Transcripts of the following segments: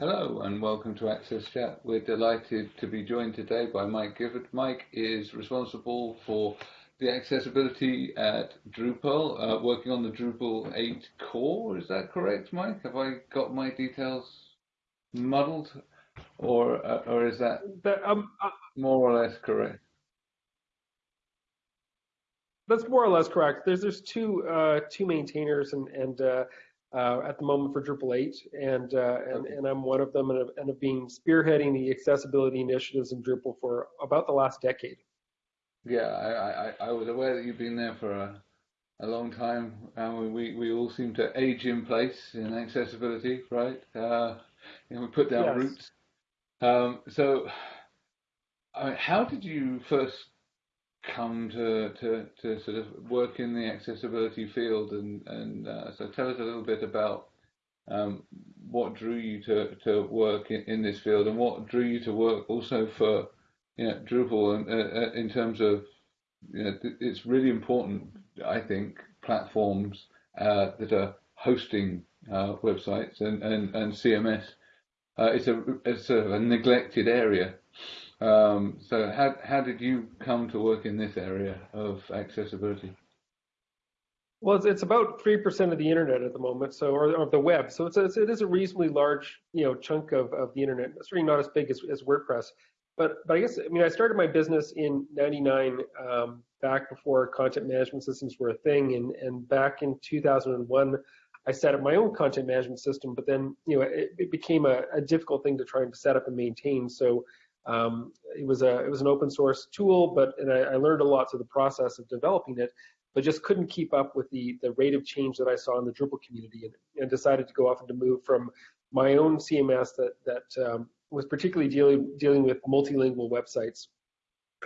Hello and welcome to Access Chat. We're delighted to be joined today by Mike Gifford. Mike is responsible for the accessibility at Drupal, uh, working on the Drupal 8 core. Is that correct, Mike? Have I got my details muddled, or uh, or is that um, uh, more or less correct? That's more or less correct. There's there's two uh, two maintainers and and uh, at the moment for Drupal 8, and, uh, and, and I'm one of them, and have, and have been spearheading the accessibility initiatives in Drupal for about the last decade. Yeah, I, I, I was aware that you've been there for a, a long time, and we, we all seem to age in place in accessibility, right? Uh, and we put down yes. roots. Um, so, I mean, how did you first come to, to, to sort of work in the accessibility field and, and uh, so tell us a little bit about um, what drew you to, to work in, in, this field and what drew you to work also for you know, Drupal and, uh, uh in terms of you know, it's really important I think platforms uh, that are hosting uh, websites and, and, and CMS uh, it's a it's sort of a neglected area um, so how, how did you come to work in this area of accessibility? Well, it's, it's about 3% of the internet at the moment, so or, or the web. So it's a, it is a reasonably large, you know, chunk of, of the internet. It's really not as big as, as WordPress. But, but I guess, I mean, I started my business in 99, um, back before content management systems were a thing. And, and back in 2001, I set up my own content management system, but then, you know, it, it became a, a difficult thing to try and set up and maintain. So um, it was a it was an open source tool, but and I, I, learned a lot through the process of developing it, but just couldn't keep up with the the rate of change that I saw in the Drupal community, and, and decided to go off and to move from my own CMS that that um, was particularly dealing dealing with multilingual websites,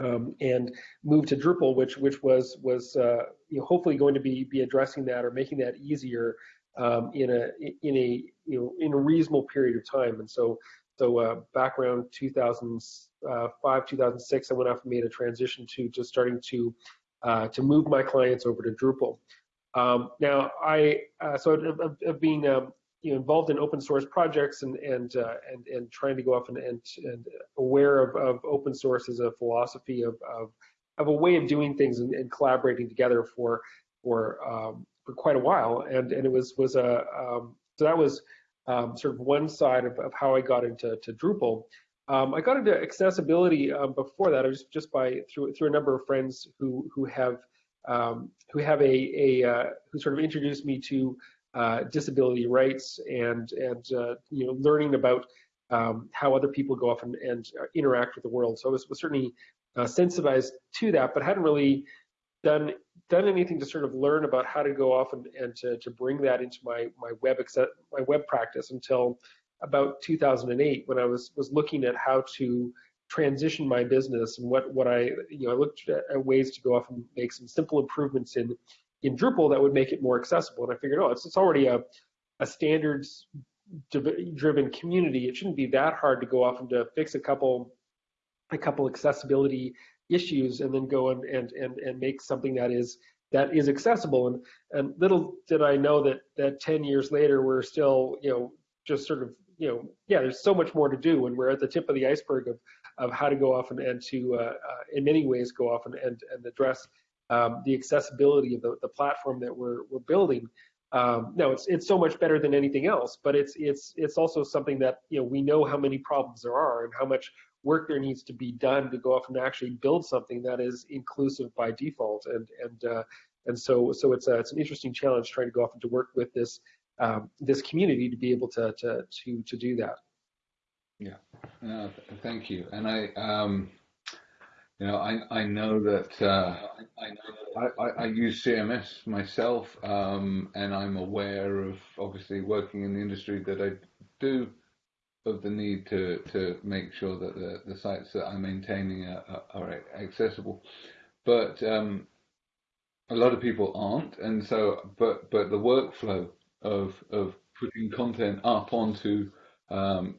um, and move to Drupal, which which was was uh, you know, hopefully going to be be addressing that or making that easier um, in a in a you know in a reasonable period of time, and so so uh, back around 2005, 2006, I went off and made a transition to just starting to uh, to move my clients over to Drupal. Um, now I uh, so I've, I've been um, you know, involved in open source projects and and uh, and and trying to go off and and, and aware of, of open source as a philosophy of of, of a way of doing things and, and collaborating together for for um, for quite a while. And and it was was a um, so that was um, sort of one side of, of, how I got into to Drupal. Um, I got into accessibility um, before that, just just by through through a number of friends who who have um, who have a a uh, who sort of introduced me to uh, disability rights and and uh, you know learning about um, how other people go off and, and uh, interact with the world. So I was, was certainly uh, sensitized to that, but hadn't really done done anything to sort of learn about how to go off and, and to, to bring that into my my web my web practice until about 2008 when I was was looking at how to transition my business and what what I you know I looked at ways to go off and make some simple improvements in in Drupal that would make it more accessible. And I figured oh it's it's already a a standards driven community. It shouldn't be that hard to go off and to fix a couple a couple accessibility issues and then go and, and, and, and make something that is that is accessible. And, and little did I know that, that 10 years later, we're still, you know, just sort of, you know, yeah, there's so much more to do and we're at the tip of the iceberg of, of how to go off and, and to, uh, uh, in many ways, go off and, and, and address um, the accessibility of the, the platform that we're, we're building. Um, no, it's it's so much better than anything else, but it's it's it's also something that you know we know how many problems there are and how much work there needs to be done to go off and actually build something that is inclusive by default. And and uh, and so so it's a, it's an interesting challenge trying to go off and to work with this um, this community to be able to to to to do that. Yeah, no, thank you. And I. Um, you know, I, I know that uh, I, I, I, use CMS myself, um, and I'm aware of obviously working in the industry that I do of the need to, to make sure that the, the sites that I'm maintaining are, are accessible. But um, a lot of people aren't, and so but but the workflow of of putting content up onto um,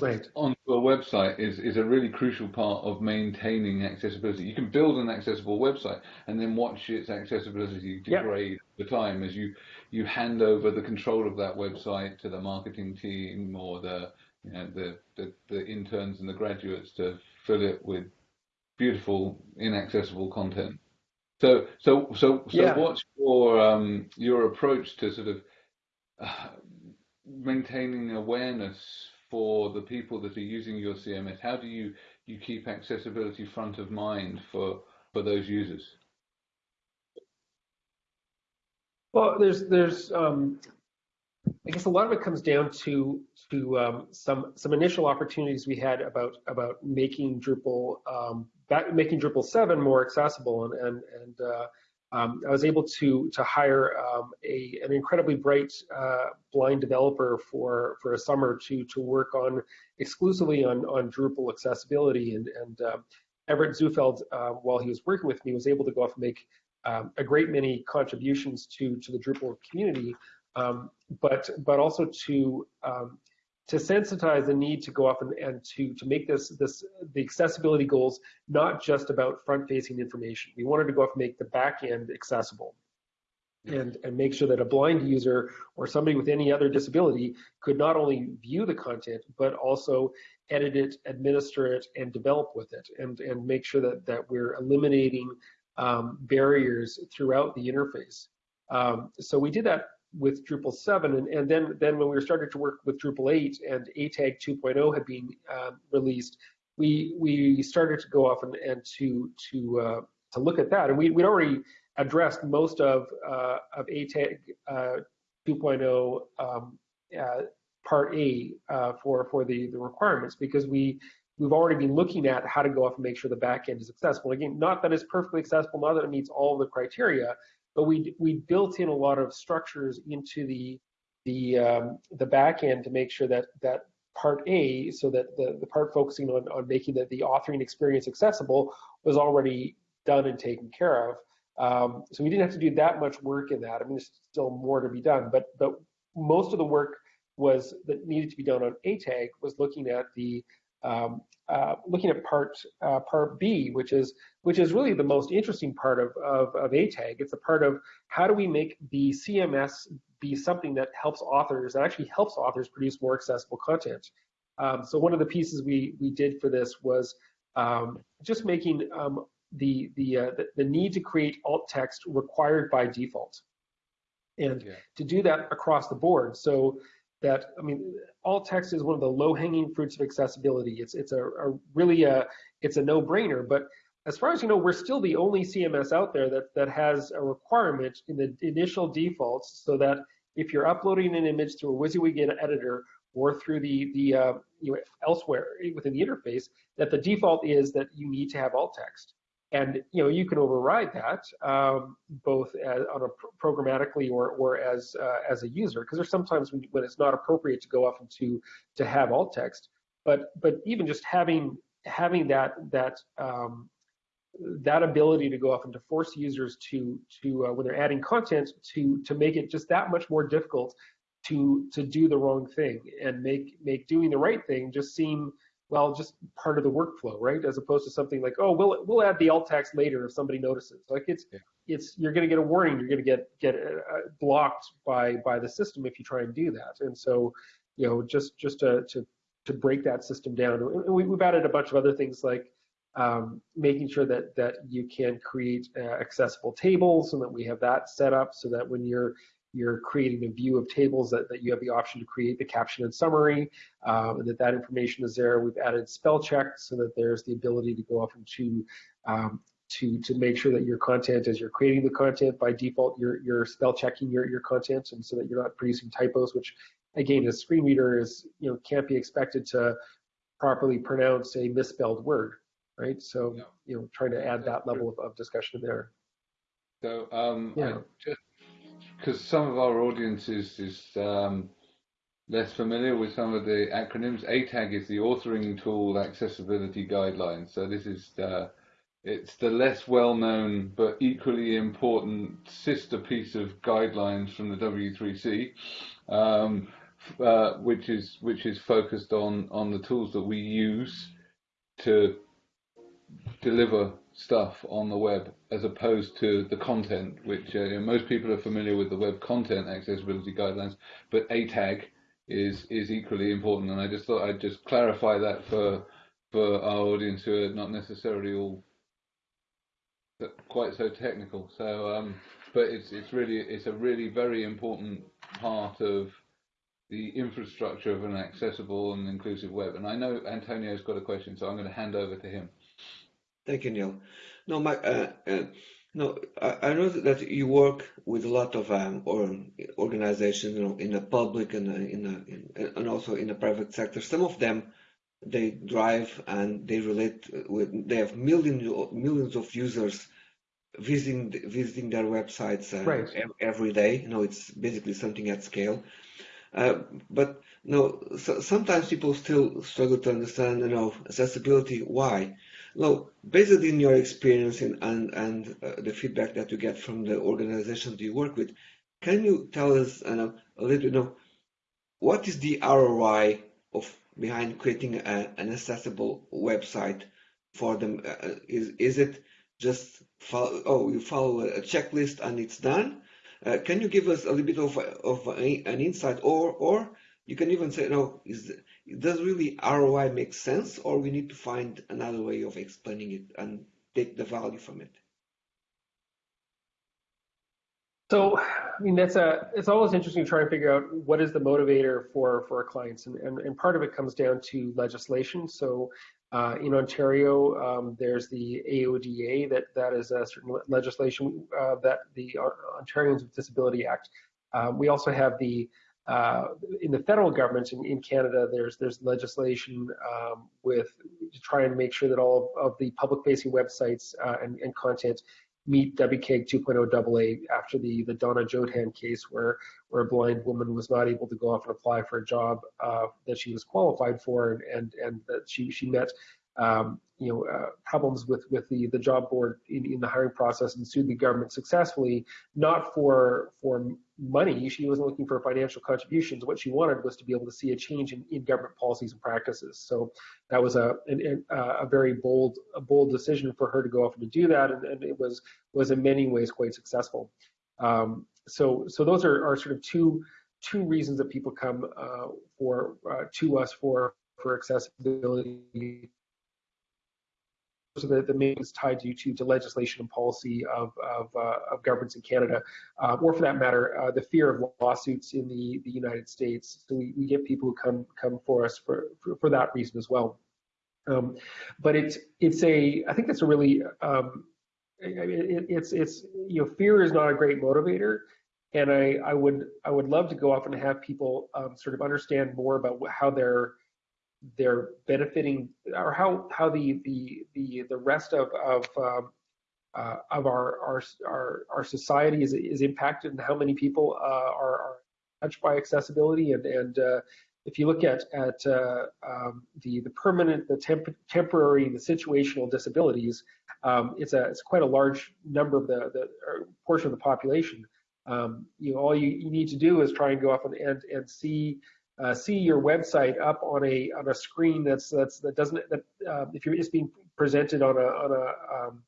right. onto a website is is a really crucial part of maintaining accessibility. You can build an accessible website and then watch its accessibility degrade yep. Over time as you you hand over the control of that website to the marketing team or the you know the the, the interns and the graduates to fill it with beautiful inaccessible content. So so so so yeah. what's your um your approach to sort of uh, maintaining awareness for the people that are using your CMS? How do you you keep accessibility front of mind for for those users? Well, there's there's um, I guess a lot of it comes down to to um, some some initial opportunities we had about about making Drupal um, back, making Drupal seven more accessible, and and and uh, um, I was able to to hire um, a an incredibly bright uh, blind developer for for a summer to to work on exclusively on on Drupal accessibility, and and uh, Everett Zufelt, uh, while he was working with me, was able to go off and make um, a great many contributions to to the Drupal community, um, but but also to um, to sensitize the need to go off and, and to to make this this the accessibility goals not just about front facing information. We wanted to go off and make the back end accessible. And, and make sure that a blind user or somebody with any other disability could not only view the content, but also edit it, administer it, and develop with it, and, and make sure that, that we're eliminating um, barriers throughout the interface. Um, so we did that with Drupal 7, and, and then then when we were starting to work with Drupal 8 and ATAG 2.0 had been um, released, we we started to go off and, and to to uh, to look at that, and we we'd already addressed most of uh, of ATAG uh, 2.0 um, uh, Part A uh, for for the the requirements because we we've already been looking at how to go off and make sure the backend is accessible. Again, not that it's perfectly accessible, not that it meets all the criteria, but we we built in a lot of structures into the the um, the backend to make sure that that part A, so that the, the part focusing on, on making the, the authoring experience accessible was already done and taken care of. Um, so we didn't have to do that much work in that. I mean, there's still more to be done, but but most of the work was that needed to be done on ATAG was looking at the um, uh, looking at part uh, part B, which is which is really the most interesting part of, of, of ATAG. It's a part of how do we make the CMS be something that helps authors, that actually helps authors produce more accessible content. Um, so one of the pieces we we did for this was um, just making um, the the, uh, the, the need to create alt text required by default, and yeah. to do that across the board. So that I mean, alt text is one of the low-hanging fruits of accessibility. It's it's a, a really a it's a no-brainer. But as far as you know, we're still the only CMS out there that that has a requirement in the initial defaults, so that if you're uploading an image through a WYSIWYG editor or through the the uh, you know, elsewhere within the interface, that the default is that you need to have alt text and you know you can override that um, both as, on a programmatically or or as uh, as a user because there's sometimes when, when, it's not appropriate to go off and to to have alt text. But but even just having having that that um, that ability to go off and to force users to to uh, when they're adding content to to make it just that much more difficult to to do the wrong thing and make make doing the right thing just seem well, just part of the workflow, right? As opposed to something like, oh, we'll we'll add the alt text later if somebody notices. Like it's yeah. it's you're going to get a warning, you're going to get get uh, blocked by by the system if you try and do that. And so, you know, just just to to to break that system down. And we, have added a bunch of other things like um, making sure that that you can create uh, accessible tables and that we have that set up so that when you're you're creating a view of tables that, that you have the option to create the caption and summary, um, and that that information is there. We've added spell check so that there's the ability to go off and to um, to to make sure that your content, as you're creating the content by default, you're you're spell checking your your content, and so that you're not producing typos, which again, a screen reader is you know can't be expected to properly pronounce a misspelled word, right? So yeah. you know, trying to add that level of, of discussion there. So um, yeah. Just because some of our audience is, is um, less familiar with some of the acronyms. ATAG is the authoring tool accessibility guidelines. So this is the, it's the less well-known but equally important sister piece of guidelines from the W3C, um, uh, which is which is focused on on the tools that we use to deliver stuff on the web as opposed to the content, which uh, you know, most people are familiar with the web content accessibility guidelines, but ATAG is is equally important. And I just thought I'd just clarify that for for our audience who are not necessarily all quite so technical. So, um, but it's it's really it's a really very important part of the infrastructure of an accessible and inclusive web. And I know Antonio's got a question, so I'm going to hand over to him. Thank you, Neil. No, my, uh, uh, no, I, I, know that you work with a lot of um, or organizations, you know, in the public and uh, in, the, in and also in the private sector. Some of them they drive and they relate with. They have millions millions of users visiting visiting their websites uh, right. every day. You know, it's basically something at scale. Uh, but no, so, sometimes people still struggle to understand, you know, accessibility. Why? No, based on your experience and and, and uh, the feedback that you get from the organizations you work with, can you tell us uh, a little, you know, what is the ROI of behind creating a, an accessible website for them? Uh, is is it just follow, oh you follow a checklist and it's done? Uh, can you give us a little bit of, of a, an insight, or or you can even say, no, is does really ROI make sense, or we need to find another way of explaining it and take the value from it? So, I mean, that's a, it's always interesting to try and figure out what is the motivator for, for our clients. And, and, and part of it comes down to legislation. So uh, in Ontario, um, there's the AODA, that, that is a certain legislation uh, that the Ontarians with Disability Act. Um, we also have the uh, in the federal government in, in, Canada, there's there's legislation um, with trying to try and make sure that all of, of the public-facing websites uh, and, and, content meet WCAG 2.0 AA after the the Donna Jodhan case, where where a blind woman was not able to go off and apply for a job uh, that she was qualified for, and and, and that she she met um, you know, uh, problems with with the the job board in, in the hiring process and sued the government successfully, not for for money. She wasn't looking for financial contributions. What she wanted was to be able to see a change in, in government policies and practices. So that was a an, a very bold a bold decision for her to go off and to do that, and, and it was was in many ways quite successful. Um, so so those are, are sort of two two reasons that people come uh, for uh, to us for for accessibility so the, the main is tied to, to, to legislation and policy of, of, uh, of governments in Canada, uh, or for that matter, uh, the fear of lawsuits in the, the United States. So we, we get people who come come for us for, for, for that reason as well. Um, but it's it's a I think that's a really um, it, it's it's you know fear is not a great motivator, and I I would I would love to go off and have people um, sort of understand more about how they're they're benefiting or how how the the the the rest of of um, uh, of our, our our our society is is impacted and how many people uh, are, are, touched by accessibility. And and uh, if you look at at uh, um, the the permanent the temp temporary the situational disabilities um, it's a it's quite a large number of the the portion of the population. Um, you know all you, you need to do is try and go off and and, and see uh, see your website up on a on a screen that's that's that doesn't that uh, if you're just being presented on a on a um,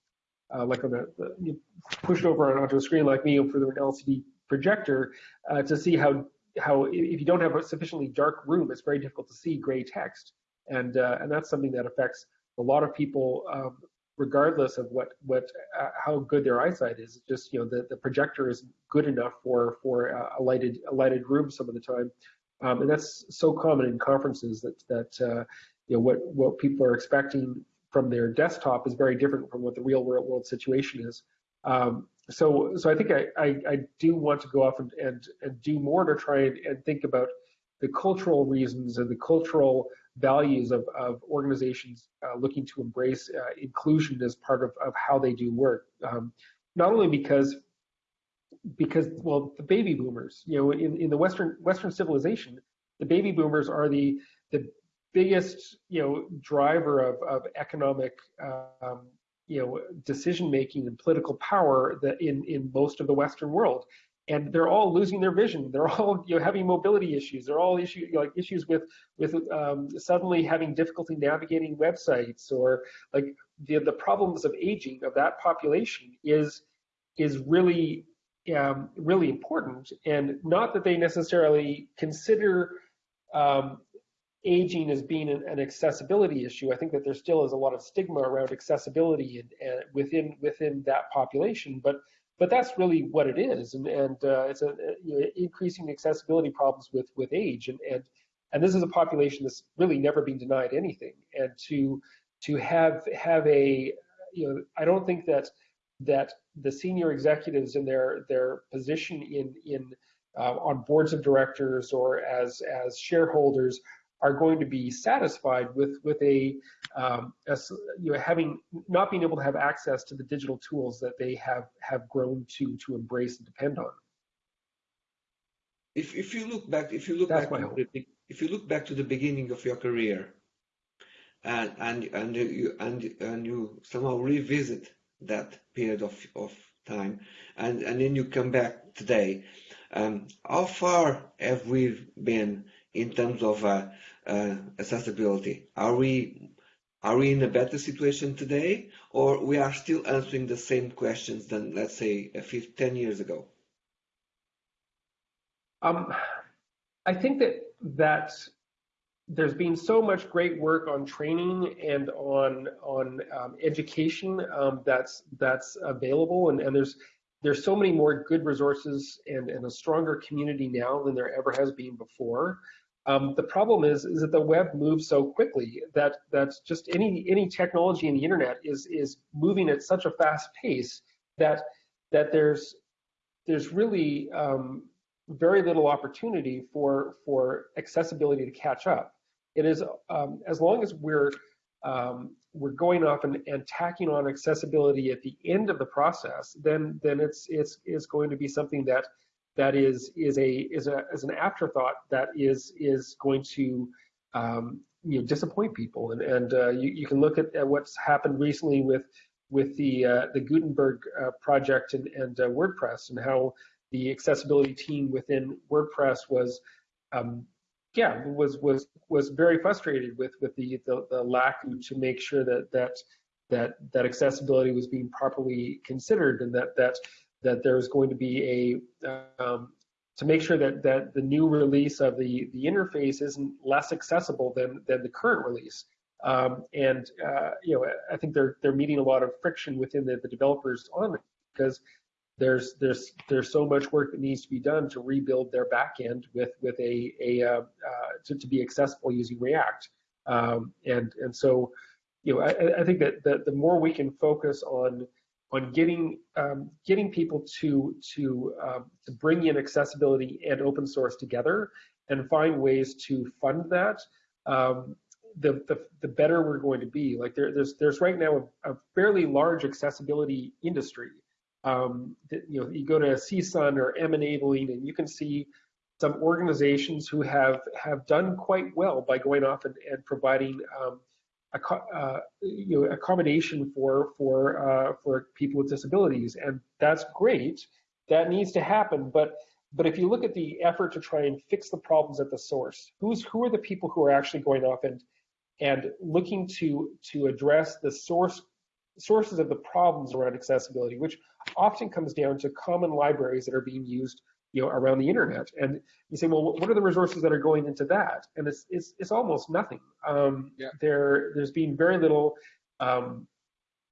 uh, like on a you pushed over onto a screen like me for an LCD projector uh, to see how how if you don't have a sufficiently dark room, it's very difficult to see gray text, and uh, and that's something that affects a lot of people. Um, regardless of what what uh, how good their eyesight is just you know the, the projector isn't good enough for for a lighted a lighted room some of the time um, and that's so common in conferences that that uh, you know what what people are expecting from their desktop is very different from what the real world, world situation is. Um, so so I think I, I, I do want to go off and, and and do more to try and, and think about the cultural reasons and the cultural values of, of organizations uh, looking to embrace uh, inclusion as part of, of how they do work. Um, not only because because well the baby boomers you know in, in the western western civilization the baby boomers are the the biggest you know driver of, of economic um, you know decision making and political power that in in most of the western world. And they're all losing their vision. They're all you know having mobility issues. They're all issue like issues with with um, suddenly having difficulty navigating websites or like the the problems of aging of that population is is really um, really important, and not that they necessarily consider um, aging as being an, an, accessibility issue. I think that there still is a lot of stigma around accessibility and, and within within that population, but but that's really what it is, and and uh, it's a you know, increasing accessibility problems with with age, and and and this is a population that's really never been denied anything, and to to have have a you know I don't think that that the senior executives in their their position in in uh, on boards of directors or as as shareholders are going to be satisfied with with a, um, a, you know having not being able to have access to the digital tools that they have have grown to to embrace and depend on. If if you look back if you look That's back to the, if you look back to the beginning of your career and and and you and and you somehow revisit that period of, of time. And and then you come back today. Um, how far have we been in terms of uh, uh, accessibility? Are we are we in a better situation today or we are still answering the same questions than let's say a few, 10 years ago? Um, i think that that there's been so much great work on training and on on um, education um, that's that's available, and, and there's there's so many more good resources and, and a stronger community now than there ever has been before. Um, the problem is is that the web moves so quickly that that's just any any technology in the internet is is moving at such a fast pace that that there's there's really um, very little opportunity for for accessibility to catch up. It is um, as long as we're um, we're going off and, and tacking on accessibility at the end of the process, then then it's it's is going to be something that that is is a is a as an afterthought that is is going to um, you know disappoint people and and uh, you, you can look at, at, what's happened recently with with the uh, the Gutenberg uh, project and, and uh, WordPress and how the accessibility team within WordPress was um, yeah was was was very frustrated with with the the, the lack to make sure that that that that accessibility was being properly considered and that that that there was going to be a um, to make sure that that the new release of the the interface isn't less accessible than than the current release. Um, and uh, you know I think they're they're meeting a lot of friction within the, the developers on it because there's there's there's so much work that needs to be done to rebuild their backend with with a a uh, uh, to, to be accessible using React. Um, and and so, you know, I, I think that, that the more we can focus on on getting um, getting people to to um, to bring in accessibility and open source together and find ways to fund that, um, the, the the better we're going to be. Like there, there's there's right now a, a fairly large accessibility industry um, you know, you go to CSUN or M Enabling, and you can see some organizations who have have done quite well by going off and, and providing um, a, uh, you know, accommodation for for uh, for people with disabilities, and that's great. That needs to happen, but but if you look at the effort to try and fix the problems at the source, who's who are the people who are actually going off and and looking to to address the source sources of the problems around accessibility, which often comes down to common libraries that are being used you know, around the internet. And you say, well, what are the resources that are going into that? And it's it's, it's almost nothing. Um, yeah. There there's been very little um,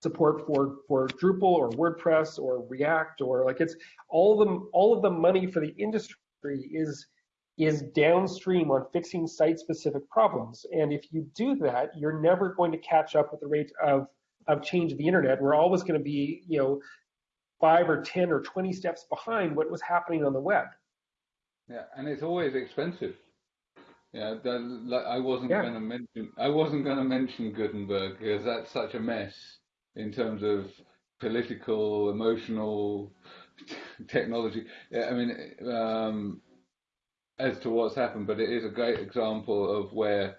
support for for Drupal or WordPress or React or like it's all of them all of the money for the industry is is downstream on fixing site specific problems. And if you do that, you're never going to catch up with the rate of of change of the internet. We're always going to be, you know, five or 10 or 20 steps behind what was happening on the web. Yeah, and it's always expensive. Yeah, that, like, I wasn't yeah. going to mention I wasn't going to mention Gutenberg because that's such a mess in terms of political, emotional technology. Yeah, I mean, um, as to what's happened, but it is a great example of where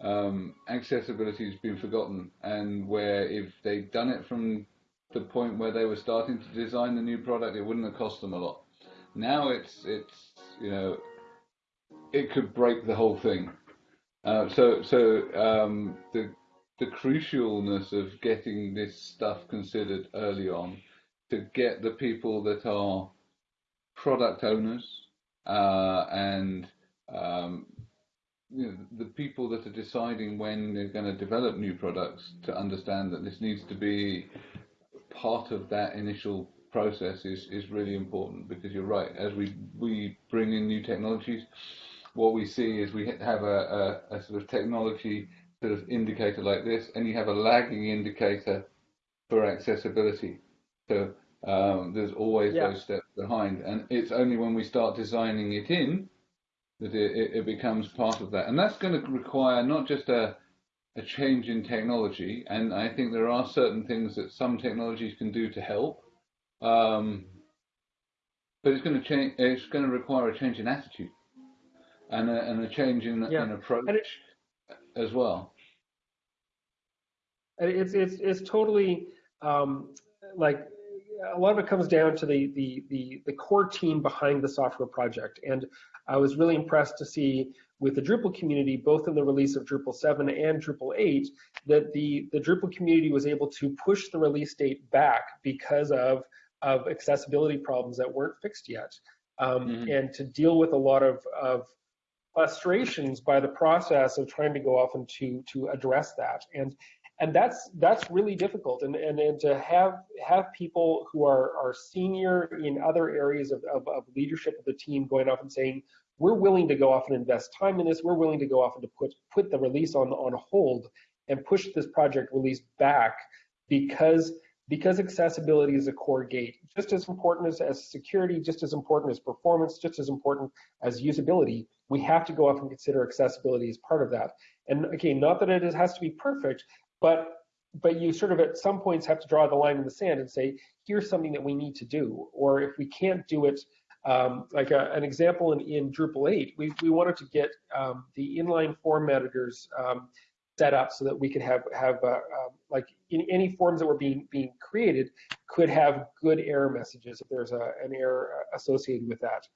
um, accessibility has been forgotten, and where if they'd done it from the point where they were starting to design the new product, it wouldn't have cost them a lot. Now it's it's you know it could break the whole thing. Uh, so so um, the the crucialness of getting this stuff considered early on to get the people that are product owners uh, and um, you know, the people that are deciding when they're going to develop new products to understand that this needs to be part of that initial process is, is really important because you're right. As we, we bring in new technologies, what we see is we have a, a, a sort of technology sort of indicator like this, and you have a lagging indicator for accessibility. So um, there's always yeah. those steps behind, and it's only when we start designing it in that it, it becomes part of that, and that's going to require not just a a change in technology, and I think there are certain things that some technologies can do to help, um, but it's going to change. It's going to require a change in attitude and a, and a change in, yeah. in approach it, as well. It's it's it's totally um, like a lot of it comes down to the, the the the core team behind the software project, and I was really impressed to see with the Drupal community, both in the release of Drupal 7 and Drupal 8, that the the Drupal community was able to push the release date back because of of accessibility problems that weren't fixed yet, um, mm-hmm. and to deal with a lot of of frustrations by the process of trying to go off and to to address that. And and that's that's really difficult. And and, and to have have people who are are senior in other areas of, of, of leadership of the team going off and saying we're willing to go off and invest time in this. We're willing to go off and to put put the release on on hold and push this project release back because because accessibility is a core gate, just as important as, as security, just as important as performance, just as important as usability, we have to go off and consider accessibility as part of that. And again, not that it has to be perfect, but but you sort of at some points have to draw the line in the sand and say, here's something that we need to do. Or if we can't do it, um, like a, an example in, in Drupal 8, we, we wanted to get um, the inline form editors um, set up so that we could have have uh, um, like in any forms that were being being created could have good error messages if there's a, an error associated with that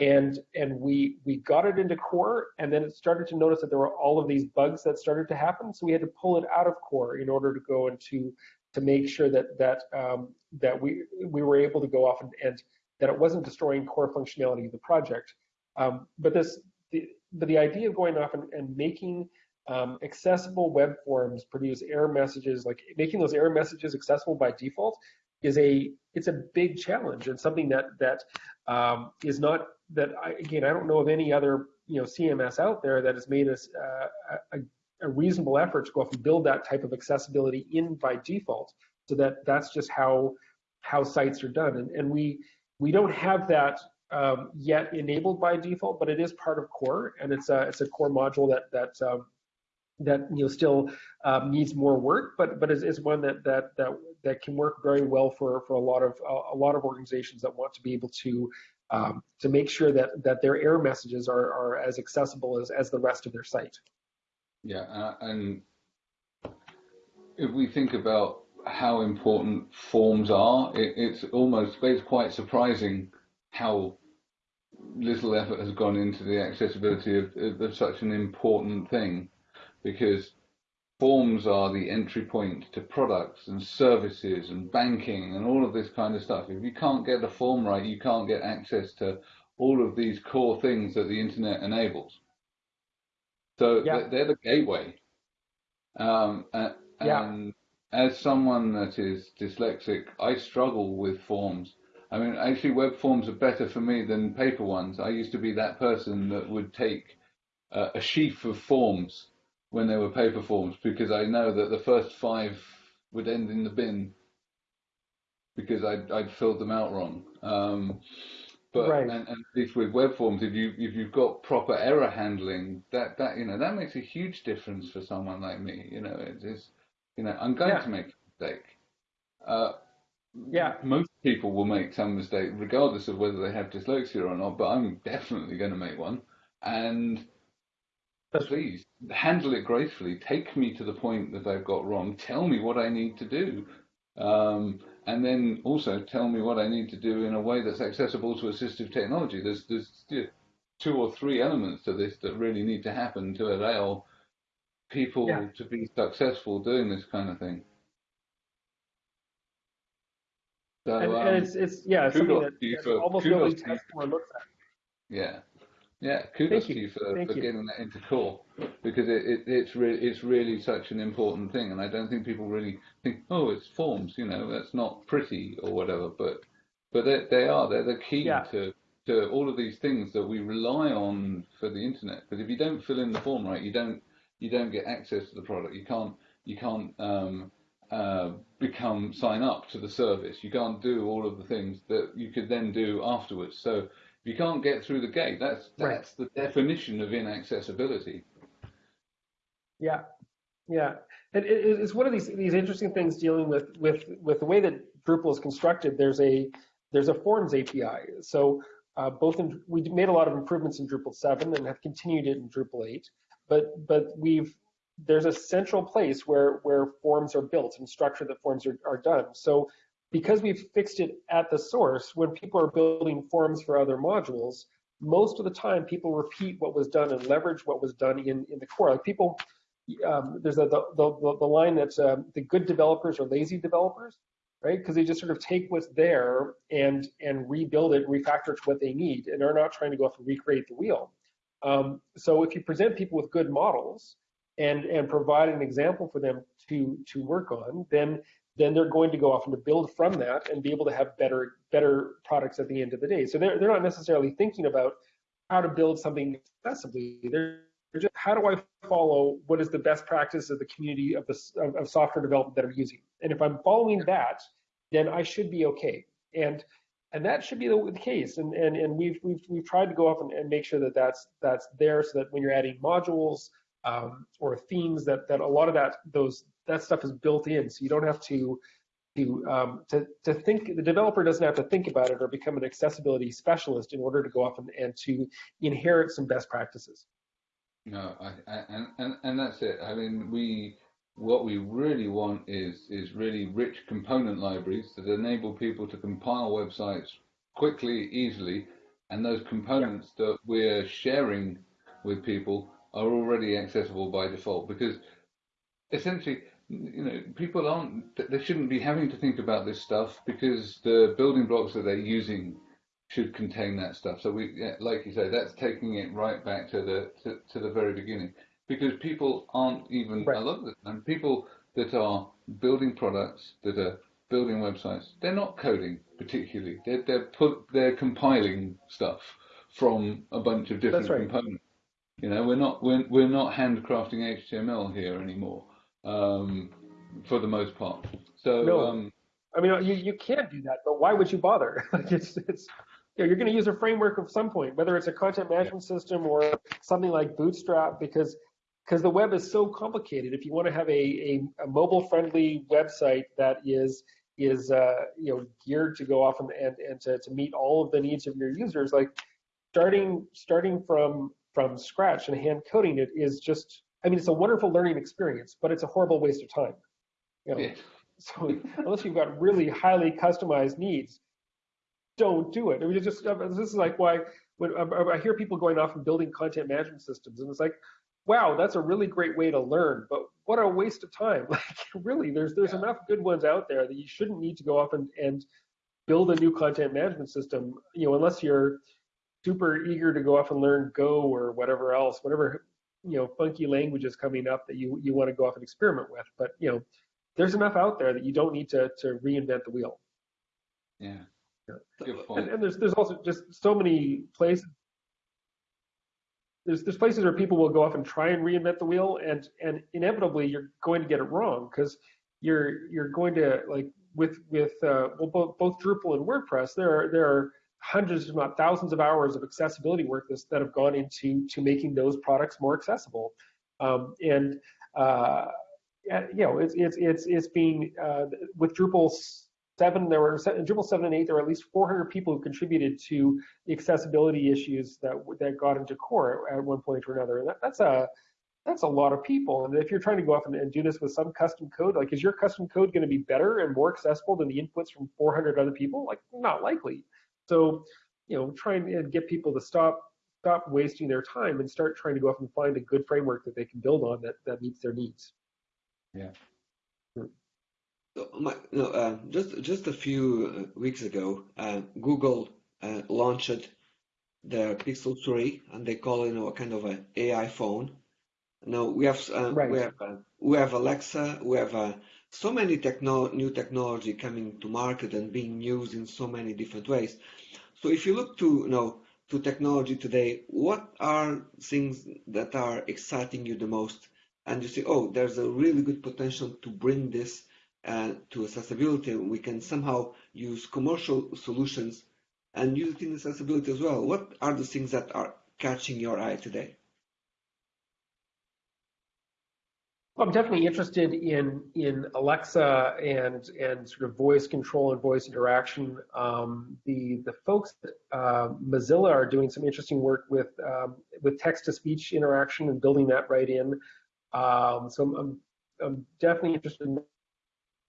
and and we we got it into core and then it started to notice that there were all of these bugs that started to happen. So we had to pull it out of core in order to go into to make sure that that um, that we we were able to go off and, and that it wasn't destroying core functionality of the project. Um, but this the, but the idea of going off and, and making um, accessible web forms produce error messages, like making those error messages accessible by default is a it's a big challenge and something that that um, is not that I, again I don't know of any other you know CMS out there that has made us uh, a, a, reasonable effort to go off and build that type of accessibility in by default so that that's just how how sites are done. And, and we we don't have that um, yet enabled by default but it is part of core and it's a it's a core module that that um, that you know still um, needs more work, but but is, is one that that that that can work very well for for a lot of a, lot of organizations that want to be able to um, to make sure that that their error messages are are as accessible as as the rest of their site. Yeah, uh, and if we think about how important forms are, it, it's almost it's quite surprising how little effort has gone into the accessibility of, of such an important thing because forms are the entry point to products and services and banking and all of this kind of stuff. If you can't get the form right, you can't get access to all of these core things that the internet enables. So yeah. they're the gateway. Um, and, yeah. as someone that is dyslexic, I struggle with forms. I mean, actually, web forms are better for me than paper ones. I used to be that person that would take uh, a sheaf of forms when they were paper forms because I know that the first five would end in the bin because I'd, I'd filled them out wrong. Um, but right. and, and if with web forms, if you if you've got proper error handling, that that you know that makes a huge difference for someone like me. You know, it is you know I'm going yeah. to make a mistake. Uh, yeah. Most people will make some mistake, regardless of whether they have dyslexia or not. But I'm definitely going to make one, and please handle it gracefully. Take me to the point that I've got wrong. Tell me what I need to do. Um, and then also tell me what I need to do in a way that's accessible to assistive technology. There's, there's two or three elements to this that really need to happen to allow people Yeah. to be successful doing this kind of thing. So, and, um, and it's it's yeah, it's something that, almost nobody tests or looks at. Yeah, yeah. Kudos you. to you for, Thank for you. getting that into core because it, it it's really it's really such an important thing, and I don't think people really think, oh, it's forms, you know, that's not pretty or whatever, but but they they are they're the key Yeah. to to all of these things that we rely on for the internet. Because if you don't fill in the form right, you don't you don't get access to the product. You can't you can't um, uh, become sign up to the service. You can't do all of the things that you could then do afterwards. So you can't get through the gate, that's Right. that's the definition of inaccessibility. Yeah, yeah, and it, it- it's one of these these interesting things dealing with with with the way that Drupal is constructed. There's a there's a forms API. So uh, both in we made a lot of improvements in Drupal 7 and have continued it in Drupal 8. But but we've there's a central place where where forms are built and structure that forms are, are done. So because we've fixed it at the source, when people are building forms for other modules, most of the time people repeat what was done and leverage what was done in, in the core. Like people, um, there's a, the, the, the line that um, the good developers are lazy developers, right? Because they just sort of take what's there and and rebuild it, refactor it to what they need, and are not trying to go off and recreate the wheel. Um, so if you present people with good models and and provide an example for them to to work on, then then they're going to go off and to build from that and be able to have better better products at the end of the day. So they're they're not necessarily thinking about how to build something accessibly. They're just how do I follow what is the best practice of the community of the of, of software development that I'm using, and if I'm following that, then I should be okay. And and that should be the, the case. And and and we've we've we've tried to go off and, and make sure that that's that's there, so that when you're adding modules um, or themes, that that a lot of that those that stuff is built in, so you don't have to to um, to to think. The developer doesn't have to think about it or become an accessibility specialist in order to go off and, and to inherit some best practices. No, I, I, and, and and that's it. I mean, we what we really want is is really rich component libraries that enable people to compile websites quickly, easily, and those components that we're sharing with people are already accessible by default because essentially you know people aren't they shouldn't be having to think about this stuff because the building blocks that they're using should contain that stuff so we like you say that's taking it right back to the to, to the very beginning because people aren't even Right. a lot of the time people that are building products that are building websites they're not coding particularly they're they're put they're compiling stuff from a bunch of different right. components you know, we're not we're, we're not handcrafting HTML here anymore, um, for the most part. So No. um, I mean, you, you can do that, but why would you bother? like it's it's you know, you're going to use a framework at some point, whether it's a content management system or something like Bootstrap, because because the web is so complicated. If you want to have a, a, a mobile friendly website that is is uh, you know geared to go off and, and, and to, to meet all of the needs of your users, like starting starting from from scratch and hand coding it is just I mean it's a wonderful learning experience, but it's a horrible waste of time. You know, yeah, so unless you've got really highly customized needs, don't do it. I mean, it's just uh, this is like why when I I hear people going off and building content management systems, and it's like, wow, that's a really great way to learn, but what a waste of time. Like really, there's there's Yeah. enough good ones out there that you shouldn't need to go off and and build a new content management system. You know, unless you're super eager to go off and learn Go or whatever else, whatever you know funky languages coming up that you you want to go off and experiment with. But you know, there's enough out there that you don't need to to reinvent the wheel. yeah, Yeah. good And, point. and there's there's also just so many places. There's there's places where people will go off and try and reinvent the wheel, and and inevitably you're going to get it wrong because you're you're going to like with with uh, well both both Drupal and WordPress there are there are hundreds if not thousands of hours of accessibility work that have gone into to making those products more accessible, um, and uh, you know, it's it's it's it's being uh, with Drupal seven. There were in Drupal seven and eight. There were at least 400 people who contributed to the accessibility issues that that got into core at one point or another. And that, that's a that's a lot of people. And if you're trying to go off and, and do this with some custom code, like is your custom code going to be better and more accessible than the inputs from 400 other people? Like not likely. So you know, trying to get people to stop stop wasting their time and start trying to go off and find a good framework that they can build on that, that meets their needs. Yeah. So, my, no, uh, just just a few uh, weeks ago, uh, Google uh, launched their Pixel 3, and they call it you know, a kind of an AI phone. Now we have uh, right. we have uh, we have Alexa, we have so many techno new technology coming to market and being used in so many different ways. So if you look to you know to technology today, what are things that are exciting you the most? And you say, oh, there's a really good potential to bring this uh, to accessibility. We can somehow use commercial solutions and use it in accessibility as well. What are the things that are catching your eye today? I'm definitely interested in in Alexa and and sort of voice control and voice interaction. Um, the the folks at uh, Mozilla are doing some interesting work with um, with text to speech interaction and building that right in. Um, so I'm, I'm, definitely interested in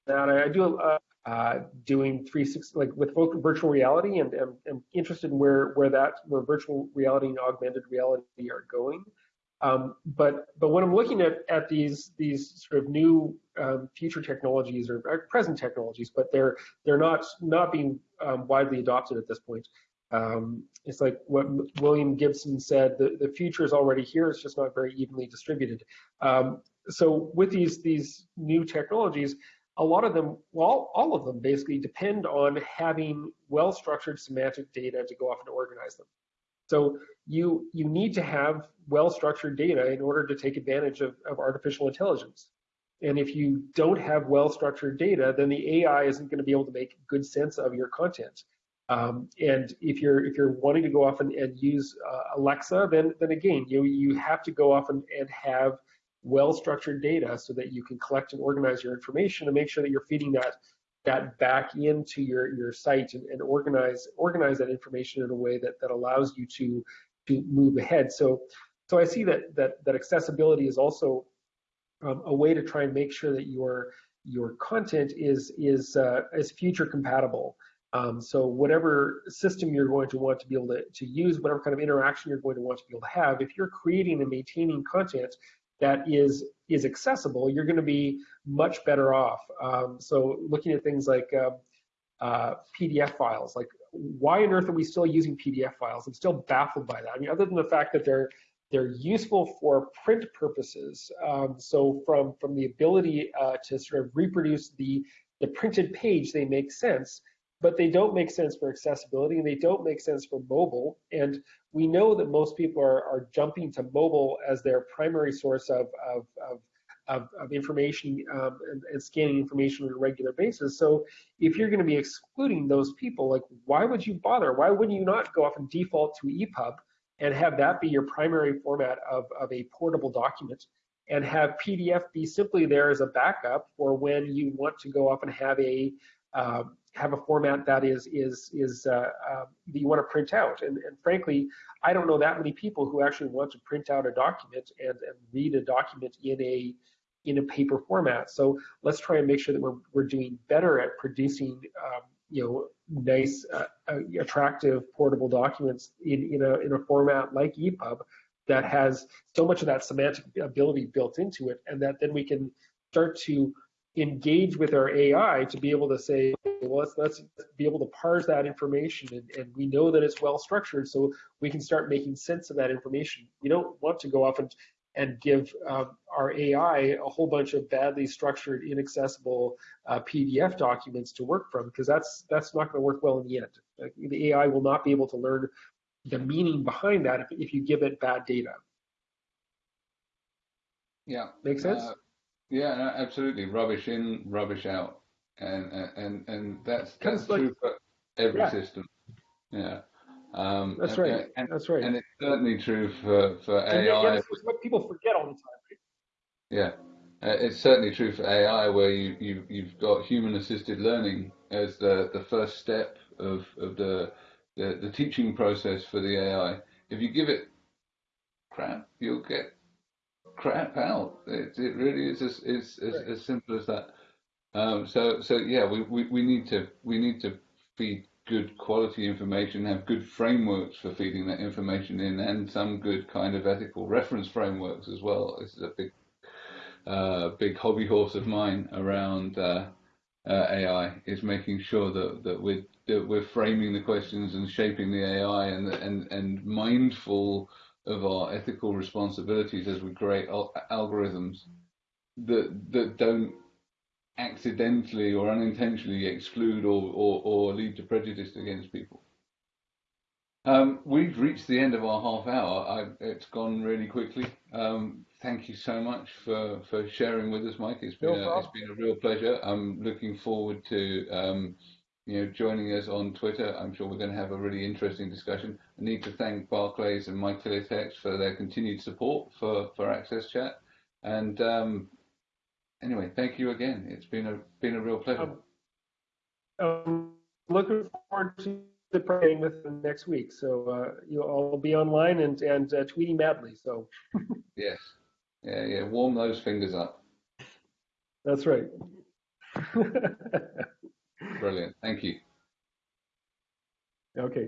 that. I, I do uh, uh, doing 360 like with virtual reality and I'm interested in where where that where virtual reality and augmented reality are going. Um, but but when I'm looking at at these these sort of new um, future technologies or, or, present technologies, but they're they're not not being um, widely adopted at this point. Um, it's like what William Gibson said: the the future is already here. It's just not very evenly distributed. Um, so with these these new technologies, a lot of them, well, all of them basically depend on having well-structured semantic data to go off and organize them. So you you need to have well-structured data in order to take advantage of, of artificial intelligence. And if you don't have well-structured data, then the AI isn't going to be able to make good sense of your content. Um, and if you're if you're wanting to go off and, and use uh, Alexa, then then again, you you have to go off and, and have well-structured data so that you can collect and organize your information and make sure that you're feeding that that back into your your site and, and organize organize that information in a way that that allows you to to move ahead. So so I see that that that accessibility is also um, a way to try and make sure that your your content is is uh, is future compatible. Um, so whatever system you're going to want to be able to, to use, whatever kind of interaction you're going to want to be able to have, if you're creating and maintaining content that is is accessible, you're going to be much better off. Um, so looking at things like uh, uh, PDF files, like why on earth are we still using PDF files? I'm still baffled by that. I mean, other than the fact that they're they're useful for print purposes. Um, so from from the ability uh, to sort of reproduce the the printed page, they make sense but they don't make sense for accessibility and they don't make sense for mobile. And we know that most people are, are jumping to mobile as their primary source of, of, of of, of, information um, and, and, scanning information on a regular basis. So if you're going to be excluding those people, like why would you bother? Why wouldn't you not go off and default to EPUB and have that be your primary format of, of a portable document and have PDF be simply there as a backup for when you want to go off and have a um, have a format that is is is uh, uh, that you want to print out. And, and frankly, I don't know that many people who actually want to print out a document and, and read a document in a in a paper format. So let's try and make sure that we're we're doing better at producing um, you know nice, uh, uh attractive portable documents in in a in a format like EPUB that has so much of that semantic ability built into it, and that then we can start to engage with our AI to be able to say, well, let's, let's be able to parse that information and, and we know that it's well structured so we can start making sense of that information. We don't want to go off and, and give um, our AI a whole bunch of badly structured, inaccessible uh, PDF documents to work from because that's that's not going to work well in the end. Like, the AI will not be able to learn the meaning behind that if, if you give it bad data. Yeah. Make sense? Uh, yeah, no, absolutely. Rubbish in, rubbish out, and and and that's that's true like, for every yeah. system. Yeah. Um, that's right. And, that's right. And it's certainly true for for and AI. It's what people forget all the time. Right? Yeah. Uh, it's certainly true for AI, where you, you you've got human-assisted learning as the, the first step of, of the, the the teaching process for the AI. If you give it crap, you'll get crap out. It, it really is as, as, as, as simple as that. Um, so so yeah, we, we, we need to we need to feed good quality information, have good frameworks for feeding that information in, and some good kind of ethical reference frameworks as well. This is a big, uh, big hobby horse of mine around uh, uh, AI is making sure that that we're that we're framing the questions and shaping the AI and and and mindful of our ethical responsibilities as we create al- algorithms that that don't accidentally or unintentionally exclude or, or, or lead to prejudice against people. Um, we've reached the end of our half hour. I, it's gone really quickly. Um, thank you so much for, for sharing with us, Mike. It's been no a, it's been a real pleasure. I'm looking forward to um, you know joining us on Twitter. I'm sure we're going to have a really interesting discussion. I need to thank Barclays and MyTeletext for their continued support for, for Access Chat. And um, anyway, thank you again. It's been a been a real pleasure. Um, looking forward to the praying with them next week. So uh, you all be online and and uh, tweeting madly. So yes, yeah, yeah. Warm those fingers up. that's right. Brilliant. Thank you. okay.